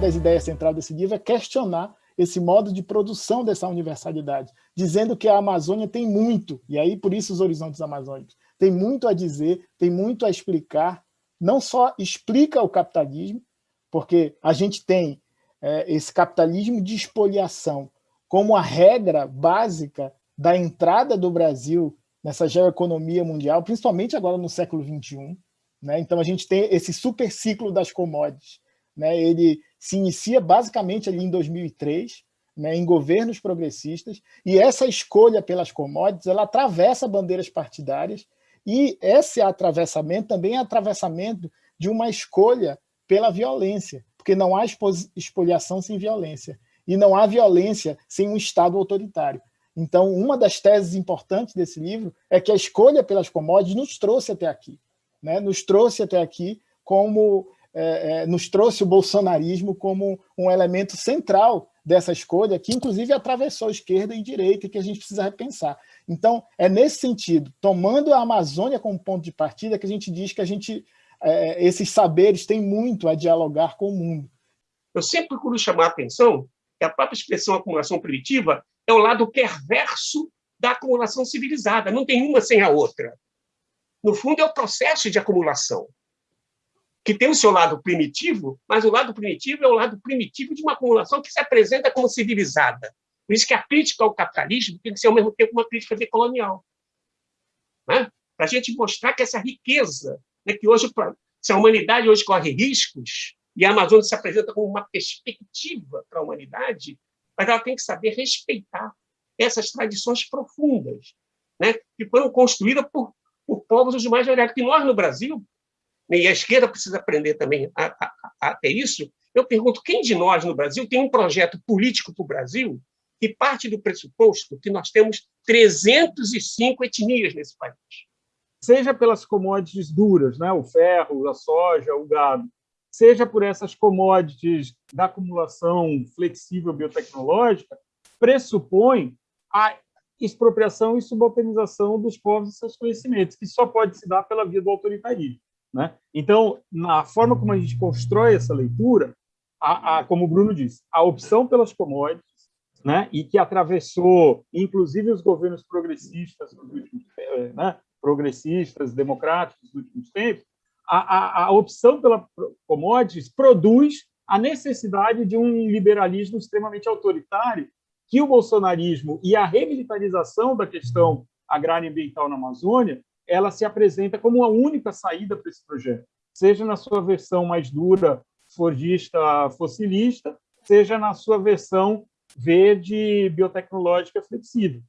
das ideias centrais desse livro é questionar esse modo de produção dessa universalidade, dizendo que a Amazônia tem muito, e aí por isso os horizontes amazônicos, tem muito a dizer, tem muito a explicar, não só explica o capitalismo, porque a gente tem é, esse capitalismo de expoliação como a regra básica da entrada do Brasil nessa geoeconomia mundial, principalmente agora no século XXI. Né? Então, a gente tem esse super ciclo das commodities. Né? Ele se inicia basicamente ali em 2003, né, em governos progressistas, e essa escolha pelas commodities, ela atravessa bandeiras partidárias, e esse atravessamento também é atravessamento de uma escolha pela violência, porque não há expoliação sem violência, e não há violência sem um Estado autoritário. Então, uma das teses importantes desse livro é que a escolha pelas commodities nos trouxe até aqui, né? nos trouxe até aqui como é, é, nos trouxe o bolsonarismo como um elemento central dessa escolha, que inclusive atravessou esquerda e direita, e que a gente precisa repensar. Então, é nesse sentido, tomando a Amazônia como ponto de partida, que a gente diz que a gente, é, esses saberes têm muito a dialogar com o mundo. Eu sempre procuro chamar a atenção que a própria expressão acumulação primitiva é o lado perverso da acumulação civilizada, não tem uma sem a outra. No fundo, é o processo de acumulação que tem o seu lado primitivo, mas o lado primitivo é o lado primitivo de uma acumulação que se apresenta como civilizada. Por isso que a crítica ao capitalismo tem que ser, ao mesmo tempo, uma crítica decolonial. Né? Para a gente mostrar que essa riqueza, né, que hoje, se a humanidade hoje corre riscos, e a Amazônia se apresenta como uma perspectiva para a humanidade, mas ela tem que saber respeitar essas tradições profundas, né, que foram construídas por, por povos os mais variados. Que nós, no Brasil, e a esquerda precisa aprender também a, a, a ter isso, eu pergunto, quem de nós no Brasil tem um projeto político para o Brasil que parte do pressuposto que nós temos 305 etnias nesse país? Seja pelas commodities duras, né? o ferro, a soja, o gado, seja por essas commodities da acumulação flexível biotecnológica, pressupõe a expropriação e subalternização dos povos e seus conhecimentos, que só pode se dar pela via do autoritarismo. Né? Então, na forma como a gente constrói essa leitura, a, a, como o Bruno disse, a opção pelas commodities, né, e que atravessou, inclusive, os governos progressistas, últimos, eh, né, progressistas, democráticos dos últimos tempos, a, a, a opção pela commodities produz a necessidade de um liberalismo extremamente autoritário que o bolsonarismo e a remilitarização da questão agrária e ambiental na Amazônia ela se apresenta como a única saída para esse projeto, seja na sua versão mais dura, fordista, fossilista, seja na sua versão verde, biotecnológica, flexível.